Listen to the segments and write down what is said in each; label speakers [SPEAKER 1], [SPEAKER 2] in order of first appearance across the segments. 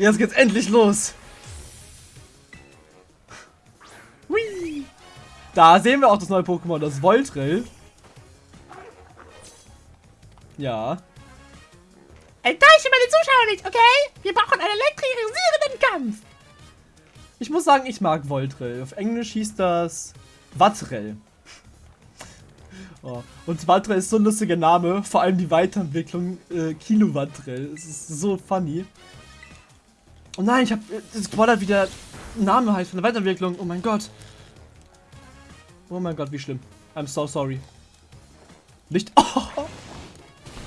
[SPEAKER 1] Jetzt geht's endlich los. Hui. Da sehen wir auch das neue Pokémon, das Voltrell. Ja.
[SPEAKER 2] Enttäusche meine Zuschauer nicht, okay? Wir brauchen einen elektrisierenden Kampf.
[SPEAKER 1] Ich muss sagen, ich mag Voltrell. Auf Englisch hieß das Wattrell. Oh. Und Wattrell ist so ein lustiger Name, vor allem die Weiterentwicklung äh, Kilowattrell. Es ist so funny. Oh nein, ich hab das gespoilert, wie der Name heißt von der Weiterentwicklung. Oh mein Gott. Oh mein Gott, wie schlimm. I'm so sorry. Nicht. Oh.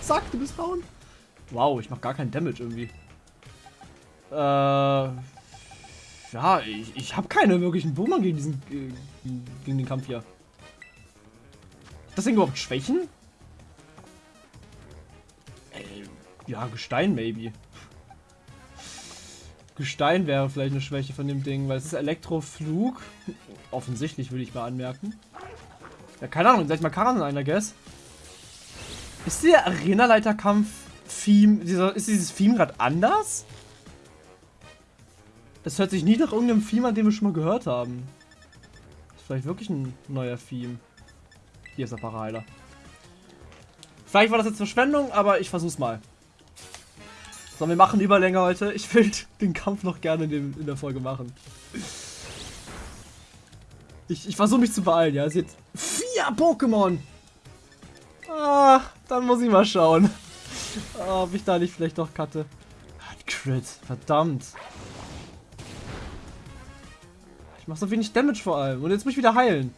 [SPEAKER 1] Sag, du bist down. Wow, ich mach gar keinen Damage irgendwie. Äh. Ja, ich, ich habe keine wirklichen Boomer gegen diesen. Äh, gegen den Kampf hier. Das Ding überhaupt Schwächen? Äh, ja, Gestein maybe. Gestein wäre vielleicht eine Schwäche von dem Ding, weil es ist Elektroflug. Offensichtlich würde ich mal anmerken. Ja, keine Ahnung, sag ich mal Karan ein, I guess. Ist der Arena-Leiter-Kampf-Theme, ist dieses Theme gerade anders? Das hört sich nie nach irgendeinem Theme an, den wir schon mal gehört haben. Ist vielleicht wirklich ein neuer Theme. Hier ist der Paraheiler. Vielleicht war das jetzt Verschwendung, aber ich versuch's mal. So, wir machen Überlänge heute. Ich will den Kampf noch gerne in, dem, in der Folge machen. Ich, ich versuche mich zu beeilen, ja. Es sind vier Pokémon. Ah, dann muss ich mal schauen. Ah, ob ich da nicht vielleicht doch cutte. Ah, Crit, verdammt. Ich mache so wenig Damage vor allem. Und jetzt muss ich wieder heilen.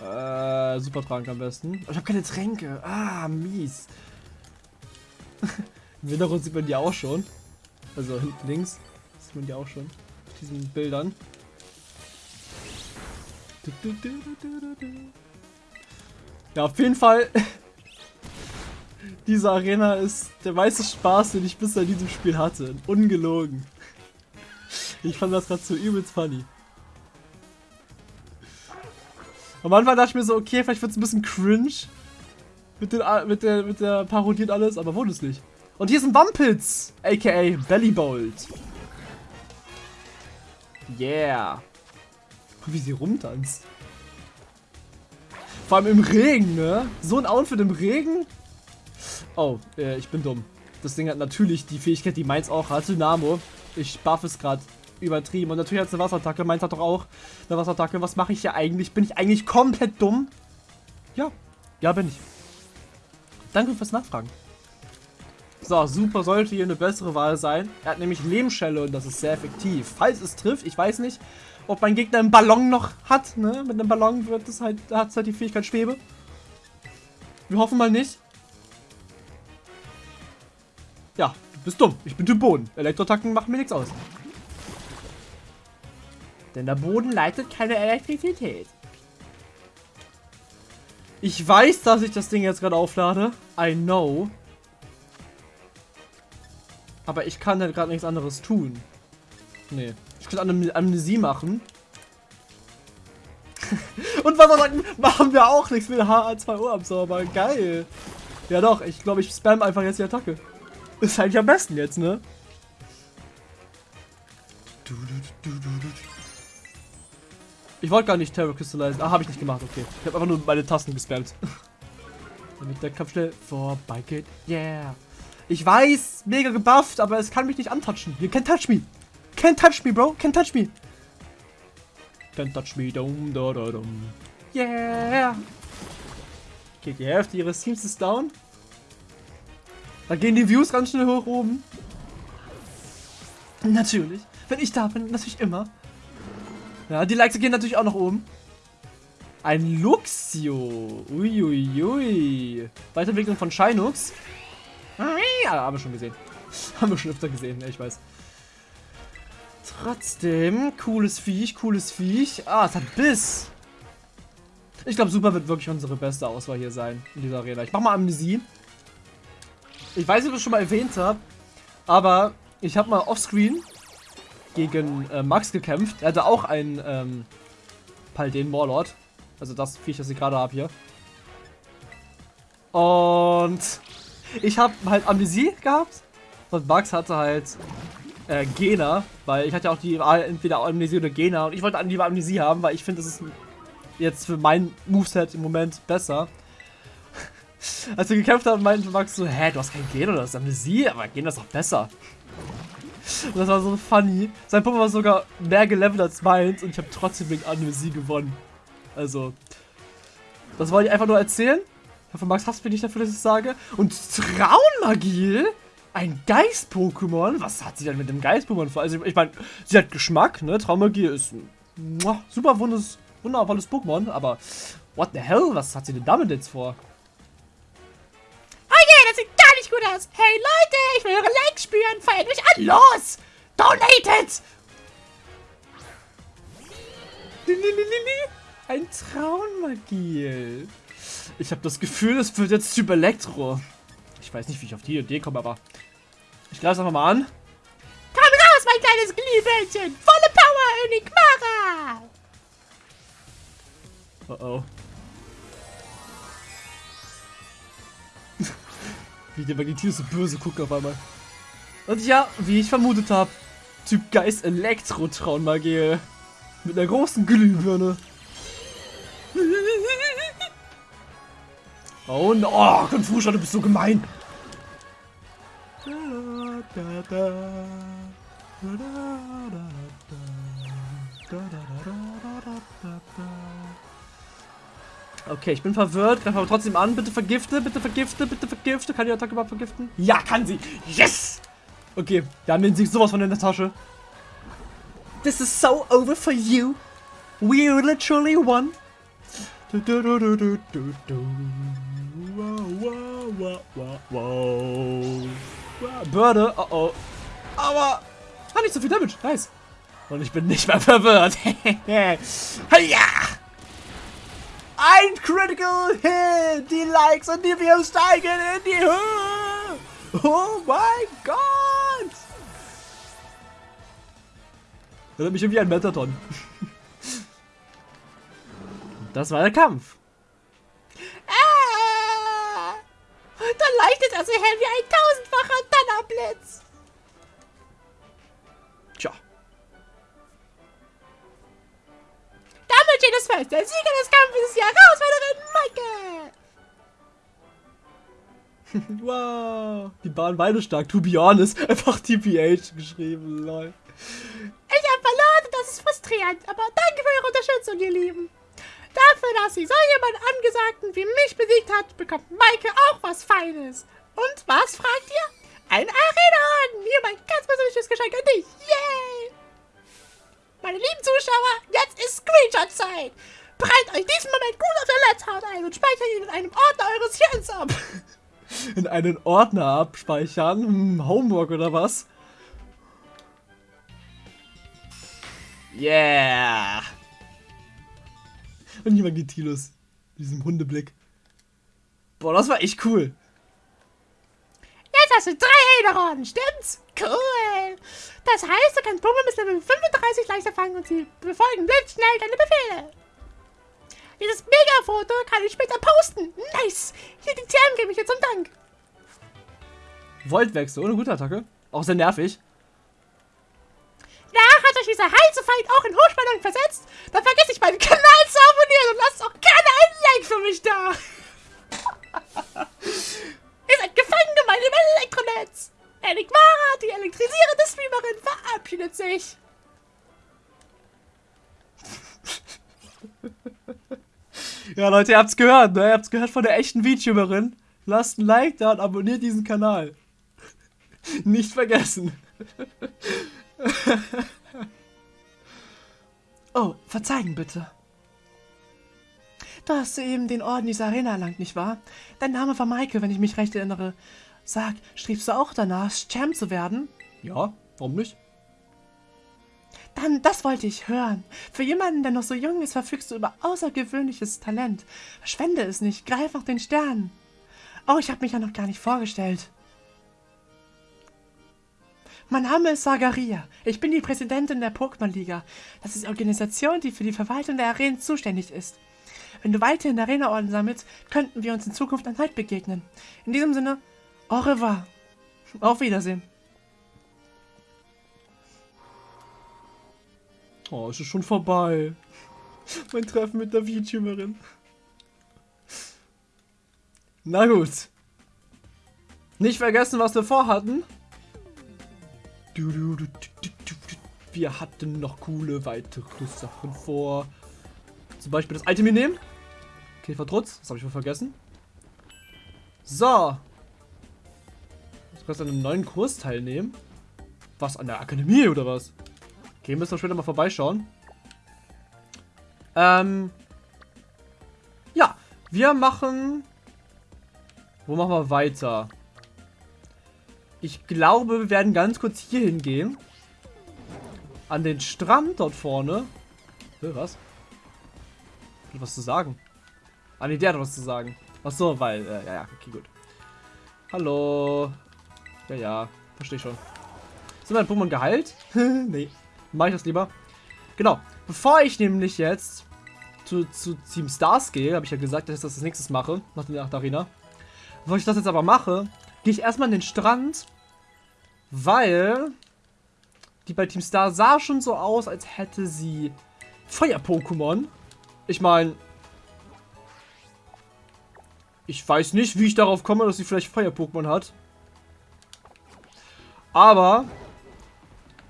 [SPEAKER 1] Äh, Supertrank am besten. ich habe keine Tränke. Ah, mies. Im Hintergrund sieht man die auch schon. Also hinten links sieht man die auch schon. Auf diesen Bildern. Ja, auf jeden Fall. Diese Arena ist der meiste Spaß, den ich bisher in diesem Spiel hatte. Ungelogen. Ich fand das gerade so übelst funny. Am Anfang dachte ich mir so, okay, vielleicht wird es ein bisschen cringe. Mit, den, mit, der, mit der Parodie und alles, aber wurde es nicht. Und hier ist ein Wampitz, aka Bellybolt. Yeah. Guck, wie sie rumtanzt. Vor allem im Regen, ne? So ein Outfit im Regen? Oh, äh, ich bin dumm. Das Ding hat natürlich die Fähigkeit, die meins auch hat. Dynamo. Ich buff es gerade übertrieben. Und natürlich hat es eine Wasserattacke. Meins hat doch auch eine Wasserattacke. Was mache ich hier eigentlich? Bin ich eigentlich komplett dumm? Ja. Ja, bin ich. Danke fürs Nachfragen. So, Super sollte hier eine bessere Wahl sein. Er hat nämlich Lebensschelle und das ist sehr effektiv. Falls es trifft, ich weiß nicht, ob mein Gegner einen Ballon noch hat. Ne? Mit einem Ballon wird es halt, hat es halt die Fähigkeit Schwebe. Wir hoffen mal nicht. Ja, du bist dumm. Ich bin Typ Boden. Elektroattacken machen mir nichts aus. Denn der Boden leitet keine Elektrizität. Ich weiß, dass ich das Ding jetzt gerade auflade. I know. Aber ich kann halt gerade nichts anderes tun. Nee. Ich könnte eine Amnesie machen. Und was er sagt, machen wir auch nichts mit HA2O Absorber. Geil. Ja doch, ich glaube, ich spam einfach jetzt die Attacke. Ist eigentlich am besten jetzt, ne? Ich wollte gar nicht Terror Crystallizen. Ah, habe ich nicht gemacht, okay. Ich habe einfach nur meine Tasten gespammt. Damit der Kampf schnell vorbei geht. Yeah. Ich weiß, mega gebufft, aber es kann mich nicht antatschen. You can't touch me. Can't touch me, bro. Can't touch me. Can't touch me. Dum, da, da, dum. Yeah. Okay, die Hälfte ihres Teams ist down. Da gehen die Views ganz schnell hoch oben. Natürlich. Wenn ich da bin, natürlich immer. Ja, die Likes gehen natürlich auch nach oben. Ein Luxio. Uiuiui. Ui, ui. Weiterentwicklung von Shinux. Ja, haben wir schon gesehen. haben wir schon öfter gesehen, ich weiß. Trotzdem, cooles Viech, cooles Viech. Ah, es hat Biss. Ich glaube, Super wird wirklich unsere beste Auswahl hier sein in dieser Arena. Ich mach mal Amnesie. Ich weiß nicht, ob ich das schon mal erwähnt habe, aber ich habe mal offscreen gegen äh, Max gekämpft. Er hatte auch einen ähm, Palden Warlord. Also das Viech, das ich gerade habe hier. Und ich habe halt Amnesie gehabt und Max hatte halt äh, Gena, weil ich hatte ja auch die Wahl entweder Amnesie oder Gena und ich wollte lieber Amnesie haben, weil ich finde, das ist jetzt für mein Moveset im Moment besser. Als wir gekämpft haben, meinte Max so, hä, du hast kein Gena, du hast Amnesie, aber Gena ist doch besser. Und das war so funny. Sein Puppe war sogar mehr gelevelt als meins und ich habe trotzdem wegen Amnesie gewonnen. Also, das wollte ich einfach nur erzählen. Ich hoffe, Max hasst mich nicht dafür, dass ich das sage. Und Traunmagie? Ein Geist-Pokémon? Was hat sie denn mit dem Geist-Pokémon vor? Also, ich meine, sie hat Geschmack, ne? Traummagie ist ein super wundes, wundervolles Pokémon, aber what the hell? Was hat sie denn damit jetzt vor?
[SPEAKER 2] Oh yeah, das sieht gar nicht gut aus. Hey Leute, ich will eure Likes spüren. Feiert mich an. Los! Donated!
[SPEAKER 1] Ein Traunmagiel. Ich habe das Gefühl, es wird jetzt Typ Elektro. Ich weiß nicht, wie ich auf die Idee komme, aber ich greife es einfach mal an.
[SPEAKER 2] Komm raus, mein kleines Glühbirnchen. Volle Power, Enigmara.
[SPEAKER 1] Oh oh. wie der Magnetis so böse guckt auf einmal. Und ja, wie ich vermutet habe, Typ Geist Elektro-Traunmagie. Mit einer großen Glühbirne. Oh no, oh, Konfuscha, du bist so gemein. Okay, ich bin verwirrt, greife aber trotzdem an. Bitte vergifte, bitte vergifte, bitte vergifte. Kann die Attacke überhaupt vergiften? Ja, kann sie. Yes! Okay, wir haben den Sieg sowas von in der Tasche. This is so over for you. We literally won. Du, du, du. Wow, wow, wow, wow, Börde, oh oh. Aber, hat nicht so viel Damage, nice. Und ich bin nicht mehr verwirrt. Heya! Ein Critical Hit! Die Likes und die Views steigen in die Höhe! Oh mein Gott! Erinnert mich irgendwie an Metaton. Das war der Kampf.
[SPEAKER 2] Dann leuchtet er so hell wie ein tausendfacher Donnerblitz.
[SPEAKER 1] Tja.
[SPEAKER 2] Damit steht es fest. Der Sieger des Kampfes ist die Herausforderin Maike.
[SPEAKER 1] wow. Die waren beide stark. To be honest. Einfach TPH geschrieben. Lol.
[SPEAKER 2] Ich habe verloren und das ist frustrierend. Aber danke für eure Unterstützung, ihr Lieben. Dafür, dass sie so jemand Angesagten wie mich besiegt hat, bekommt Maike auch was Feines. Und was, fragt ihr? Ein Arena-Orden. Hier mein ganz persönliches Geschenk an dich. Yay! Meine lieben Zuschauer, jetzt ist Screenshot-Zeit. Bereitet euch diesen Moment gut auf der Netzhaut ein und speichert ihn in einem Ordner eures Hirns ab.
[SPEAKER 1] In einen Ordner abspeichern? Hm, Homework oder was? Yeah! Und hier mal Getilus. Mit diesem Hundeblick. Boah, das war echt cool.
[SPEAKER 2] Hast du drei Ederorden, stimmt's? Cool. Das heißt, du kannst Pummel bis Level 35 leichter fangen und sie befolgen blitzschnell deine Befehle. Dieses Mega-Foto kann ich später posten. Nice. Hier die TM gebe ich dir zum Dank.
[SPEAKER 1] Voltwechsel, ohne gute Attacke. Auch sehr nervig.
[SPEAKER 2] Nach hat euch dieser heiße Feind auch in Hochspannung versetzt. Dann vergiss nicht meinen Kanal zu abonnieren und lasst auch gerne einen Like für mich da. Ihr seid gefangen gemein im Elektronetz. Enigmara, die elektrisierende Streamerin, verabschiedet sich.
[SPEAKER 1] Ja, Leute, ihr habt's gehört, ne? Ihr habt's gehört von der echten VTuberin. Lasst ein Like da und abonniert diesen Kanal. Nicht vergessen. oh, verzeihen bitte. Du hast soeben den Orden dieser Arena erlangt, nicht wahr? Dein Name war Maike, wenn ich mich recht erinnere. Sag, strebst du auch danach, Champ zu werden? Ja, warum nicht? Dann, das wollte ich hören. Für jemanden, der noch so jung ist, verfügst du über außergewöhnliches Talent. Verschwende es nicht, greif nach den Sternen. Oh, ich habe mich ja noch gar nicht vorgestellt. Mein Name ist Sagaria. Ich bin die Präsidentin der Pokémon-Liga. Das ist die Organisation, die für die Verwaltung der Arenen zuständig ist. Wenn du weiterhin Arena-Orden sammelst, könnten wir uns in Zukunft erneut begegnen. In diesem Sinne, au revoir. Auf Wiedersehen. Oh, es ist schon vorbei. Mein Treffen mit der VTuberin. Na gut. Nicht vergessen, was wir vorhatten. Wir hatten noch coole weitere Sachen vor. Zum Beispiel das Item hier nehmen. Käfertrutz, das habe ich wohl vergessen. So. Du kannst an einem neuen Kurs teilnehmen. Was, an der Akademie oder was? Okay, müssen wir später mal vorbeischauen. Ähm. Ja, wir machen... Wo machen wir weiter? Ich glaube, wir werden ganz kurz hier hingehen. An den Strand dort vorne. Was? Hat was zu sagen? Ah, nee, der hat was zu sagen. Ach so, weil, äh, ja, ja, okay, gut. Hallo. Ja, ja, verstehe schon. Sind meine Pokémon geheilt? nee, mache ich das lieber. Genau, bevor ich nämlich jetzt zu, zu Team Stars gehe, habe ich ja gesagt, dass ich das als nächstes mache, nach der Arena. Bevor ich das jetzt aber mache, gehe ich erstmal an den Strand, weil die bei Team Star sah schon so aus, als hätte sie Feuer-Pokémon. Ich meine, ich weiß nicht, wie ich darauf komme, dass sie vielleicht Feuer-Pokémon hat. Aber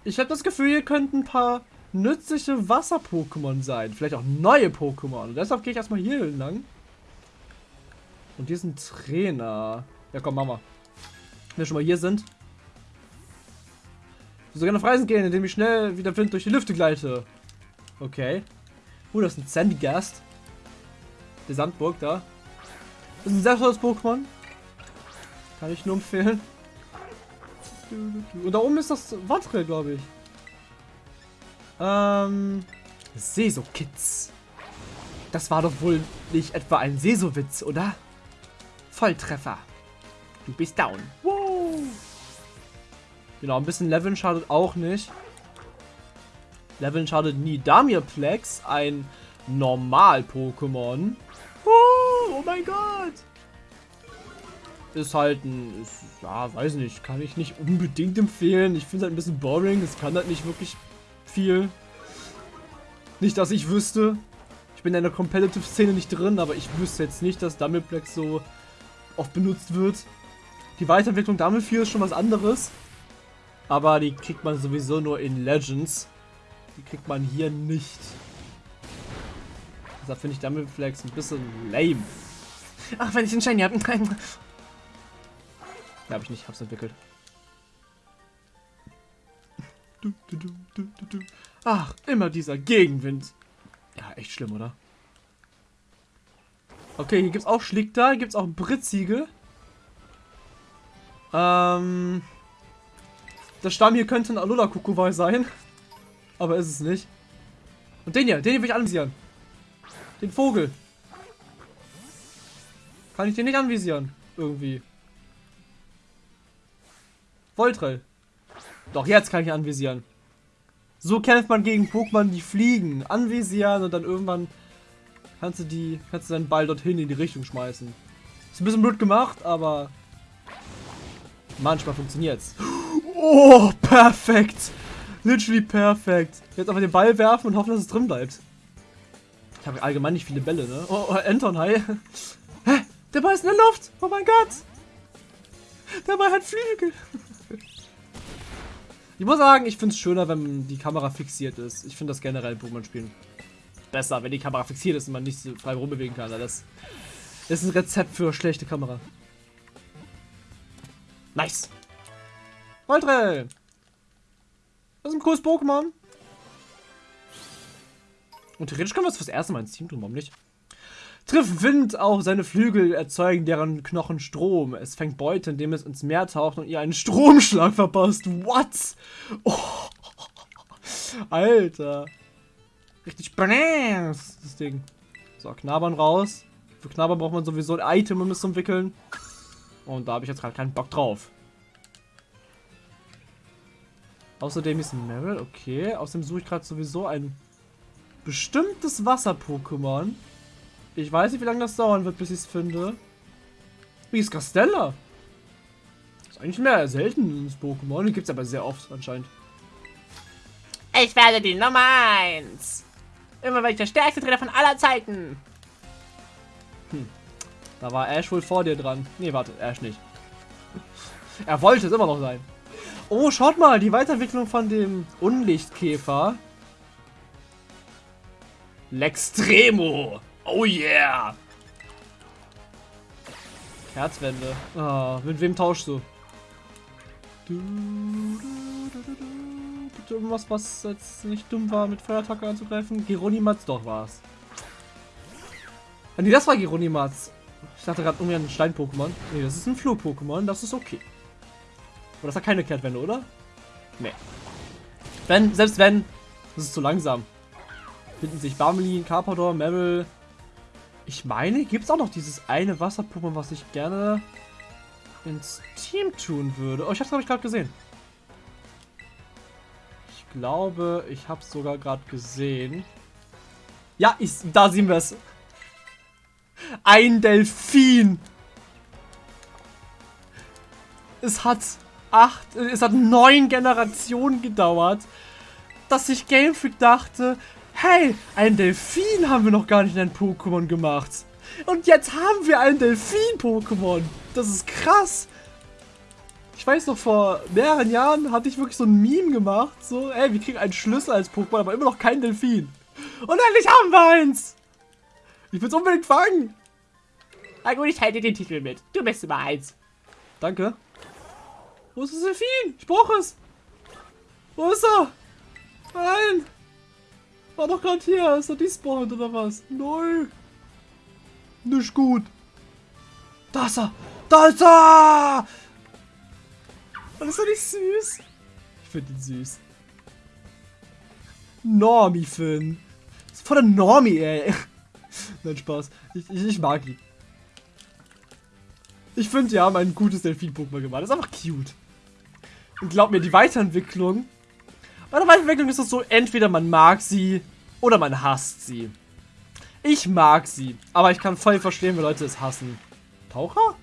[SPEAKER 1] ich habe das Gefühl, hier könnten ein paar nützliche Wasser-Pokémon sein. Vielleicht auch neue Pokémon. Und deshalb gehe ich erstmal hier lang. Und ein Trainer. Ja, komm, Mama. Wenn wir schon mal hier sind. Ich will sogar auf Reisen gehen, indem ich schnell wie der Wind durch die Lüfte gleite. Okay. Oh, das ist ein Sandygast. Der Sandburg da. Das ist ein sehr tolles Pokémon. Kann ich nur empfehlen. Und da oben ist das Wattrel, glaube ich. Ähm. Seso-Kids. Das war doch wohl nicht etwa ein Seso-Witz, oder? Volltreffer. Du bist down. Wow. Genau, ein bisschen Leveln schadet auch nicht. Leveln schadet nie. Damirplex, ein Normal-Pokémon. Oh, mein Gott. Ist halt ein, ist, ja, weiß nicht, kann ich nicht unbedingt empfehlen. Ich finde es halt ein bisschen boring. Es kann halt nicht wirklich viel. Nicht, dass ich wüsste. Ich bin in der Competitive-Szene nicht drin, aber ich wüsste jetzt nicht, dass Dumbleplex so oft benutzt wird. Die Weiterentwicklung Dumble ist schon was anderes. Aber die kriegt man sowieso nur in Legends. Die kriegt man hier nicht. Deshalb finde ich Dumbleflex ein bisschen lame. Ach, wenn ich den Shiny habe. Nein. Ja, habe ich nicht. Hab's entwickelt. Ach, immer dieser Gegenwind. Ja, echt schlimm, oder? Okay, hier gibt's auch Schlickter, hier gibt's auch Britzige. Ähm... Der Stamm hier könnte ein Alola Kukuwai sein. Aber ist es nicht. Und den hier, den hier will ich anvisieren. Den Vogel. Kann ich den nicht anvisieren? Irgendwie. Voltrell. Doch, jetzt kann ich anvisieren. So kämpft man gegen Pokémon, die fliegen. Anvisieren und dann irgendwann kannst du die, kannst du deinen Ball dorthin in die Richtung schmeißen. Ist ein bisschen blöd gemacht, aber manchmal funktioniert's. Oh, perfekt. Literally perfekt. Jetzt einfach den Ball werfen und hoffen, dass es drin bleibt. Ich habe allgemein nicht viele Bälle, ne? Oh, oh Anton, hi. Der Ball ist in der Luft. Oh mein Gott. Der Ball hat Flügel. Ich muss sagen, ich finde es schöner, wenn die Kamera fixiert ist. Ich finde das generell in Pokémon-Spielen besser, wenn die Kamera fixiert ist und man nicht so frei rumbewegen kann. Das ist ein Rezept für schlechte Kamera. Nice. Voltrell. Das ist ein cooles Pokémon. Und theoretisch können wir es fürs erste Mal ins Team tun, warum nicht? Trifft Wind auf seine Flügel, erzeugen deren Knochen Strom. Es fängt Beute, indem es ins Meer taucht und ihr einen Stromschlag verpasst. What? Oh. Alter. Richtig bananas, das Ding. So, Knabbern raus. Für Knabbern braucht man sowieso ein Item, um es zu entwickeln. Und da habe ich jetzt gerade keinen Bock drauf. Außerdem ist ein Meryl, okay. Außerdem suche ich gerade sowieso ein bestimmtes Wasser-Pokémon. Ich weiß nicht, wie lange das dauern wird, bis ich es finde. Wie ist Castella? Ist eigentlich mehr selten ins Pokémon. Die gibt es aber sehr oft anscheinend.
[SPEAKER 2] Ich werde die Nummer 1. Immer werde ich der stärkste Trainer von aller Zeiten.
[SPEAKER 1] Da war Ash wohl vor dir dran. Nee, warte, Ash nicht. Er wollte es immer noch sein. Oh, schaut mal, die Weiterentwicklung von dem Unlichtkäfer. L'Extremo. Oh yeah. Kerzwende. Ah, mit wem tauschst du? Du, du, du, du, du. Gibt irgendwas, was jetzt nicht dumm war, mit Feuerattacke anzugreifen? Geronimatz, doch war's. Ah, nee, das war Geronimatz. Ich dachte gerade irgendwie ein Stein-Pokémon. Nee, das ist ein Flug-Pokémon, das ist okay. Aber das hat keine Kehrtwende, oder? Nee. Wenn, selbst wenn, das ist zu langsam. Finden sich Barmelin, Carpador, Meryl. Ich meine, gibt es auch noch dieses eine Wasser-Pokémon, was ich gerne ins Team tun würde. Oh, ich hab's, glaube ich, gerade gesehen. Ich glaube, ich hab's sogar gerade gesehen. Ja, ich, da sehen wir es. Ein Delfin. Es hat acht, es hat neun Generationen gedauert, dass sich Game Freak dachte, hey, ein Delfin haben wir noch gar nicht in ein Pokémon gemacht. Und jetzt haben wir ein Delfin-Pokémon. Das ist krass. Ich weiß noch, vor mehreren Jahren hatte ich wirklich so ein Meme gemacht. So, ey, wir kriegen einen Schlüssel als Pokémon, aber immer noch kein Delfin. Und endlich haben wir eins. Ich will es unbedingt fangen.
[SPEAKER 2] Na gut, ich teile dir den Titel mit. Du bist Nummer 1.
[SPEAKER 1] Danke. Wo ist das Delfin? Ich brauche es. Wo ist er? Nein. War doch gerade hier. Ist er despawned oder was? Nein. Nicht gut. Da ist er. Da ist er. Und ist er nicht süß? Ich finde ihn süß. Normie Finn. Das ist voll der Normie, ey. Nein, Spaß. Ich, ich, ich mag ihn. Ich finde, die haben ein gutes Delfin-Pokémon gemacht. Das ist einfach cute. Und glaub mir, die Weiterentwicklung. Bei der Weiterentwicklung ist es so, entweder man mag sie oder man hasst sie. Ich mag sie, aber ich kann voll verstehen, wenn Leute es hassen. Taucher?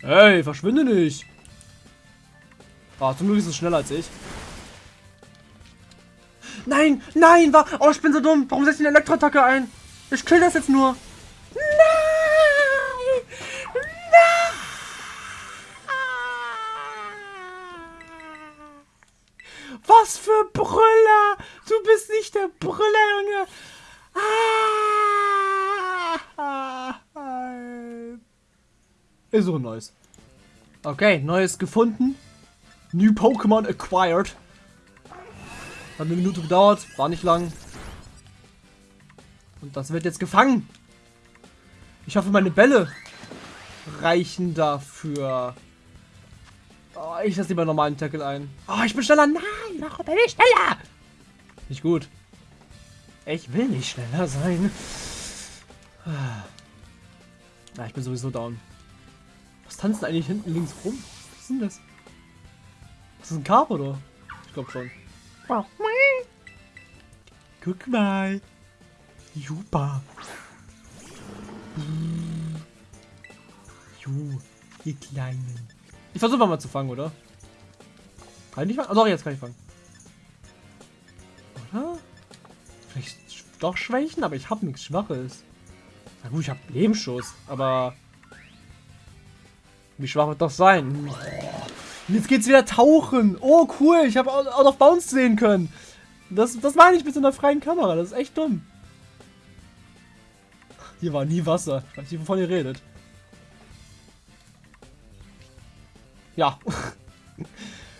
[SPEAKER 1] Hey, verschwinde nicht. Oh, zum Glück ist es schneller als ich. Nein, nein, war. Oh, ich bin so dumm. Warum setze ich eine Elektroattacke ein? Ich kill das jetzt nur.
[SPEAKER 2] Nein! Nein!
[SPEAKER 1] Was für Brüller! Du bist Brüller, Junge! Ah! Ist so neues. Okay, neues gefunden. New Pokémon acquired. Hat eine Minute gedauert, war nicht lang. Und das wird jetzt gefangen. Ich hoffe, meine Bälle reichen dafür. Oh, ich lasse lieber normalen Tackle ein. Oh, ich bin schneller. Nein, warum bin ich schneller? Nicht gut. Ich will nicht schneller sein. Na, ich bin sowieso down. Was tanzt eigentlich hinten links rum? Was ist denn das? Das ist ein Carp, oder? Ich glaube schon. Guck mal. Super. Jo, ihr Kleinen. Ich versuche mal zu fangen, oder? Kann ich nicht fangen? Oh, doch, jetzt kann ich fangen. Oder? Vielleicht doch schwächen, aber ich habe nichts Schwaches. Na gut, ich habe Lebensschuss, aber... Wie schwach wird das sein? Jetzt geht's wieder tauchen. Oh, cool. Ich habe Out of Bounds sehen können. Das, das meine ich mit so einer freien Kamera. Das ist echt dumm. Hier war nie Wasser. Ich weiß nicht, wovon ihr redet. Ja.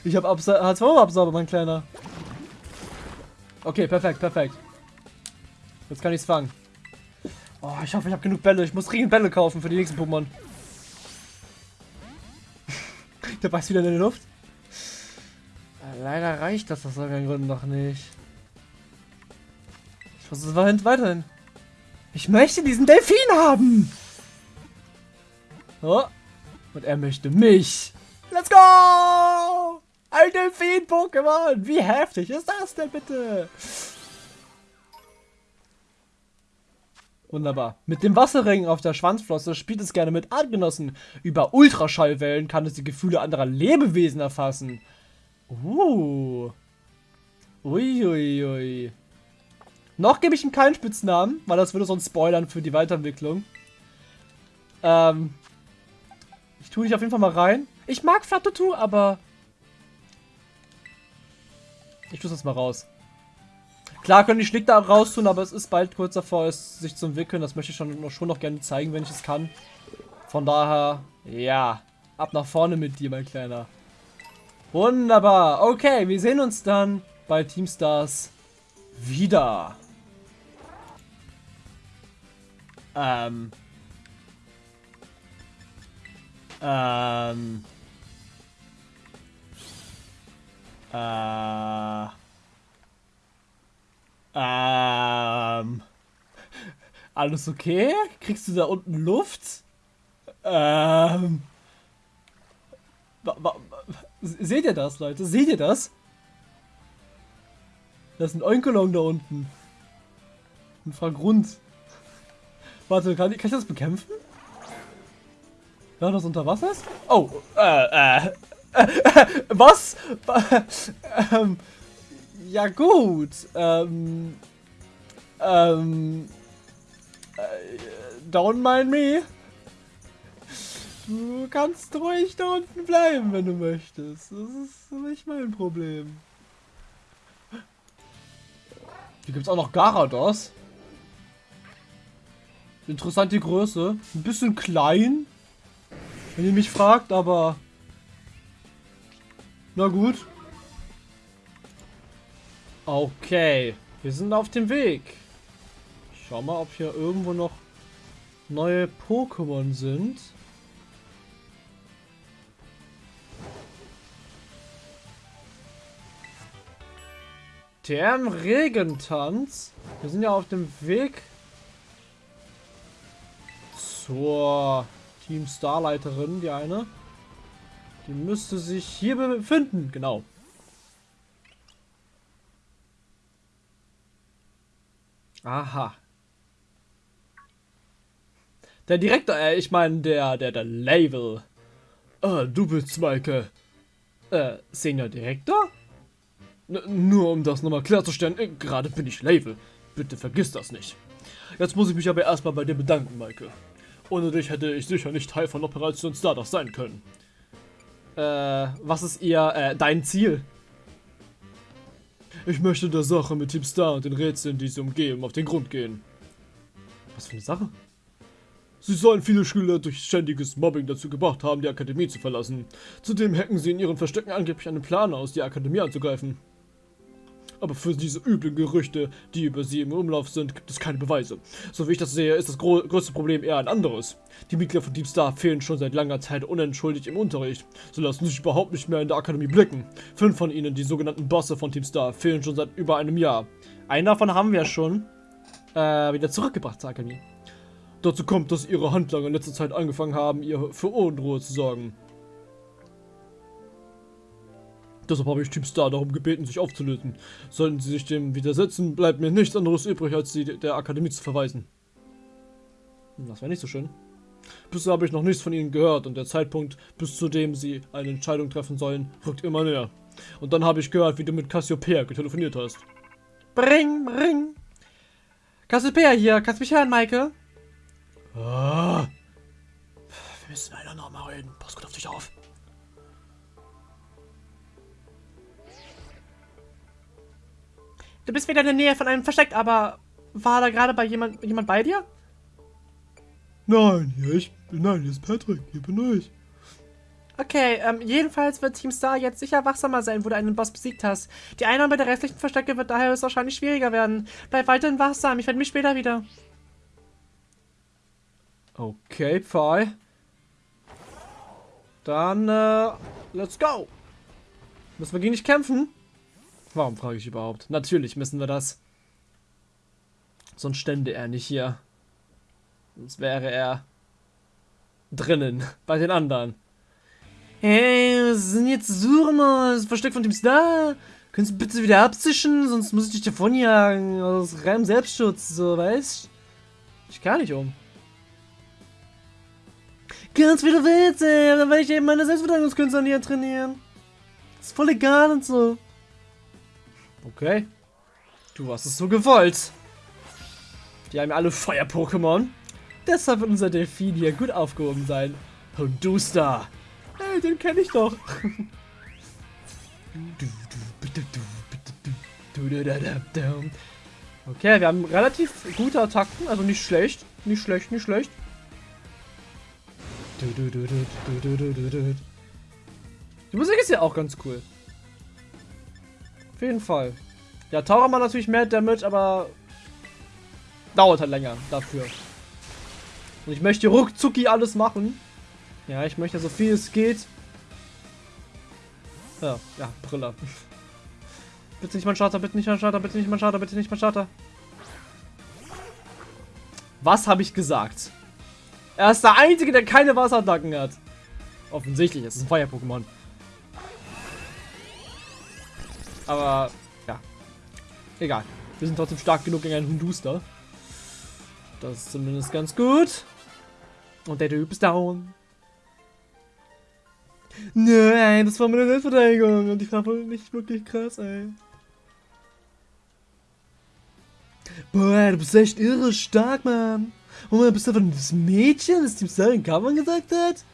[SPEAKER 1] Ich habe H2-Absauber, mein Kleiner. Okay, perfekt, perfekt. Jetzt kann ich es fangen. Oh, ich hoffe, ich habe genug Bälle. Ich muss dringend Bälle kaufen für die nächsten Pokémon. Der beißt wieder in die Luft. Leider reicht das aus irgendeinem Grund noch nicht. Ich versuche es weiterhin. Ich möchte diesen Delfin haben! Oh. Und er möchte mich. Let's go! Ein Delfin-Pokémon! Wie heftig ist das denn bitte? Wunderbar. Mit dem Wasserring auf der Schwanzflosse spielt es gerne mit Artgenossen. Über Ultraschallwellen kann es die Gefühle anderer Lebewesen erfassen. Uh. Uiuiui. Ui, ui. Noch gebe ich ihm keinen Spitznamen, weil das würde sonst spoilern für die Weiterentwicklung. Ähm, ich tue dich auf jeden Fall mal rein. Ich mag Flatutu, aber... Ich tue jetzt mal raus. Klar können die Schlick da raus tun, aber es ist bald kurz davor, es sich zu entwickeln. Das möchte ich schon, schon noch gerne zeigen, wenn ich es kann. Von daher, ja, ab nach vorne mit dir, mein Kleiner. Wunderbar. Okay, wir sehen uns dann bei Teamstars wieder. Ähm. Ähm. Äh. Ähm. Alles okay? Kriegst du da unten Luft? Ähm. Seht ihr das, Leute? Seht ihr das? Das ist ein Onkelong da unten. Ein Fragrund. Warte, kann ich, kann ich das bekämpfen? Ja, das unter Wasser ist? Oh, äh, äh, äh, was? ähm, ja gut, ähm, ähm, äh, don't mind me. Du kannst ruhig da unten bleiben, wenn du möchtest. Das ist nicht mein Problem. Hier gibt es auch noch Garados. Interessant die Größe. Ein bisschen klein. Wenn ihr mich fragt, aber... Na gut. Okay. Wir sind auf dem Weg. Schau mal, ob hier irgendwo noch neue Pokémon sind. Der Regentanz. Wir sind ja auf dem Weg zur Team Starleiterin, die eine. Die müsste sich hier befinden, genau. Aha. Der Direktor, äh, ich meine, der, der, der Label. Ah, du bist Maike. Äh, Senior Direktor? N nur um das nochmal klarzustellen, äh, gerade bin ich Label. Bitte vergiss das nicht. Jetzt muss ich mich aber erstmal bei dir bedanken, Maike. Ohne dich hätte ich sicher nicht Teil von Operation Stardust sein können. Äh, was ist ihr, äh, dein Ziel? Ich möchte der Sache mit Team Star und den Rätseln, die sie umgeben, auf den Grund gehen. Was für eine Sache? Sie sollen viele Schüler durch ständiges Mobbing dazu gebracht haben, die Akademie zu verlassen. Zudem hacken sie in ihren Verstecken angeblich einen Plan aus, die Akademie anzugreifen. Aber für diese üblen Gerüchte, die über sie im Umlauf sind, gibt es keine Beweise. So wie ich das sehe, ist das größte Problem eher ein anderes. Die Mitglieder von Deep Star fehlen schon seit langer Zeit unentschuldigt im Unterricht. Sie lassen sich überhaupt nicht mehr in der Akademie blicken. Fünf von ihnen, die sogenannten Bosse von Team Star, fehlen schon seit über einem Jahr. Einen davon haben wir schon äh, wieder zurückgebracht zur Akademie. Dazu kommt, dass ihre Handlanger in letzter Zeit angefangen haben, ihr für Unruhe zu sorgen. Deshalb habe ich Team Star darum gebeten, sich aufzulösen. Sollten sie sich dem widersetzen, bleibt mir nichts anderes übrig, als sie der Akademie zu verweisen. Das wäre nicht so schön. Bisher habe ich noch nichts von ihnen gehört und der Zeitpunkt, bis zu dem sie eine Entscheidung treffen sollen, rückt immer näher. Und dann habe ich gehört, wie du mit Cassiopeia getelefoniert hast.
[SPEAKER 2] Bring, bring. Cassiopeia hier, kannst du mich hören, Maike?
[SPEAKER 1] Ah. Wir müssen leider nochmal reden. Pass gut auf dich auf.
[SPEAKER 2] Du bist wieder in der Nähe von einem Versteck, aber war da gerade bei jemand, jemand bei dir?
[SPEAKER 1] Nein, hier, ich, nein, hier ist Patrick, hier bin ich.
[SPEAKER 2] Okay, ähm, jedenfalls wird Team Star jetzt sicher wachsamer sein, wo du einen Boss besiegt hast. Die Einnahme der restlichen Verstecke wird daher wahrscheinlich schwieriger werden. Bleib weiterhin wachsam, ich werde mich später wieder.
[SPEAKER 1] Okay, Pfeil. Dann, äh, let's go. Müssen wir gegen dich kämpfen? Warum frage ich überhaupt? Natürlich müssen wir das. Sonst stände er nicht hier. Sonst wäre er drinnen, bei den anderen. Hey, was sind jetzt suchen? Das Versteck von dem Star. Könntest du bitte wieder abzischen, sonst muss ich dich davonjagen. Aus reinem Selbstschutz, so, weißt Ich kann nicht um. Ganz wie du willst, ey. Dann werde ich eben meine Selbstverteidigungskünste an dir trainieren. ist voll egal und so. Okay. Du hast es so gewollt. Die haben ja alle Feuer-Pokémon. Deshalb wird unser Delfin hier gut aufgehoben sein. Hondusta. Hey, den kenne ich doch. Okay, wir haben relativ gute Attacken, also nicht schlecht. Nicht schlecht, nicht schlecht. Die Musik ist ja auch ganz cool. Auf jeden Fall. Ja, Taucher macht natürlich mehr Damage, aber dauert halt länger dafür. Und ich möchte ruckzucki alles machen. Ja, ich möchte so viel es geht. Ja, ja, Brille. bitte nicht mein Starter, bitte nicht mein Starter, bitte nicht mein Starter, bitte nicht mein Starter. Was habe ich gesagt? Er ist der Einzige, der keine Wasserattacken hat. Offensichtlich, es ist ein Feuer-Pokémon. Aber, ja. Egal. Wir sind trotzdem stark genug gegen einen Hunduster. Das ist zumindest ganz gut. Und der Typ ist down. Nein, das war meine Selbstverteidigung und ich war wohl nicht wirklich krass, ey. Boah, du bist echt irre stark, Mann. Und man bist du einfach das Mädchen, das Team in Kammern gesagt hat?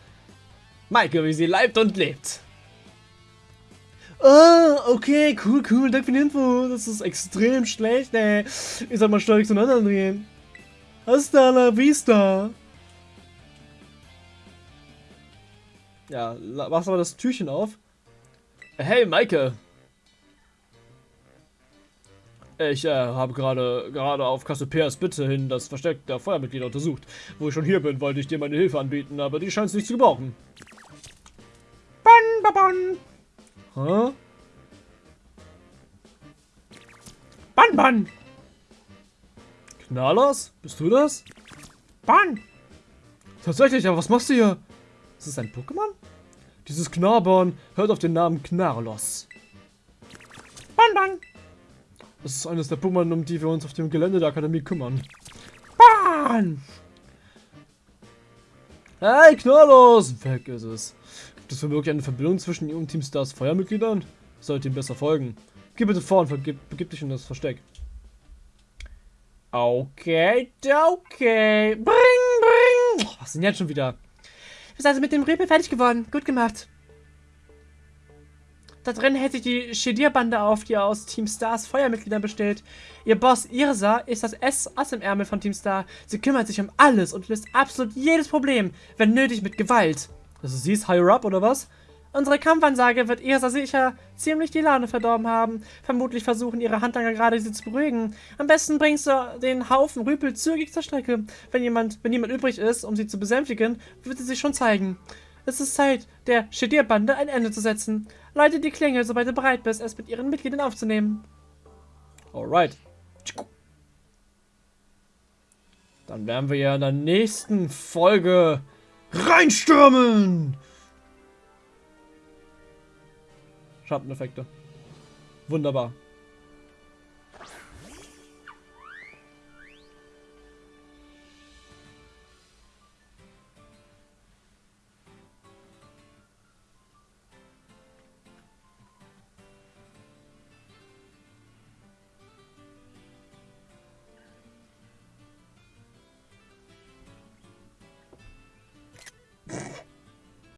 [SPEAKER 1] Maike, wie sie leibt und lebt. Ah, okay, cool, cool, danke für die Info. Das ist extrem schlecht, ey. Ich soll mal stolz zueinander drehen. Hasta la vista. Ja, machst aber das Türchen auf. Hey, Maike. Ich äh, habe gerade gerade auf Cassiopeias Bitte hin das Versteck der Feuermitglieder untersucht. Wo ich schon hier bin, wollte ich dir meine Hilfe anbieten, aber die scheint es nicht zu gebrauchen.
[SPEAKER 2] Bon, bon,
[SPEAKER 1] bon. Hä?
[SPEAKER 2] Ban, ban.
[SPEAKER 1] Knallers? Bist du das?
[SPEAKER 2] Ban.
[SPEAKER 1] Tatsächlich, aber was machst du hier? Ist das ein Pokémon? Dieses Knabbern hört auf den Namen Knarlos.
[SPEAKER 2] Ban, ban.
[SPEAKER 1] Das ist eines der Pokémon, um die wir uns auf dem Gelände der Akademie kümmern.
[SPEAKER 2] Ban!
[SPEAKER 1] Hey, Knarlos! Weg ist es. Gibt es wirklich eine Verbindung zwischen ihm und Team Stars Feuermitgliedern? Sollte ihm besser folgen. Geh bitte vor und begib dich in das Versteck. Okay, okay. Bring, bring! Oh, was sind jetzt schon wieder?
[SPEAKER 2] Du bist also mit dem Rüpel fertig geworden. Gut gemacht. Da drin hält sich die Shedir-Bande auf, die aus Team Stars Feuermitgliedern besteht. Ihr Boss Irsa ist das S-Ass im Ärmel von Team Star. Sie kümmert sich um alles und löst absolut jedes Problem, wenn nötig mit Gewalt.
[SPEAKER 1] Also sie ist higher up, oder was?
[SPEAKER 2] Unsere Kampfansage wird Irsa sicher ziemlich die Laune verdorben haben. Vermutlich versuchen ihre Handlanger gerade sie zu beruhigen. Am besten bringst du den Haufen Rüpel zügig zur Strecke. Wenn jemand, wenn jemand übrig ist, um sie zu besänftigen, wird sie sich schon zeigen. Es ist Zeit, der Shedir-Bande ein Ende zu setzen. Leite die Klingel, sobald du bereit bist, es mit ihren Mitgliedern aufzunehmen.
[SPEAKER 1] Alright. Dann werden wir ja in der nächsten Folge reinstürmen. Schatteneffekte. Wunderbar.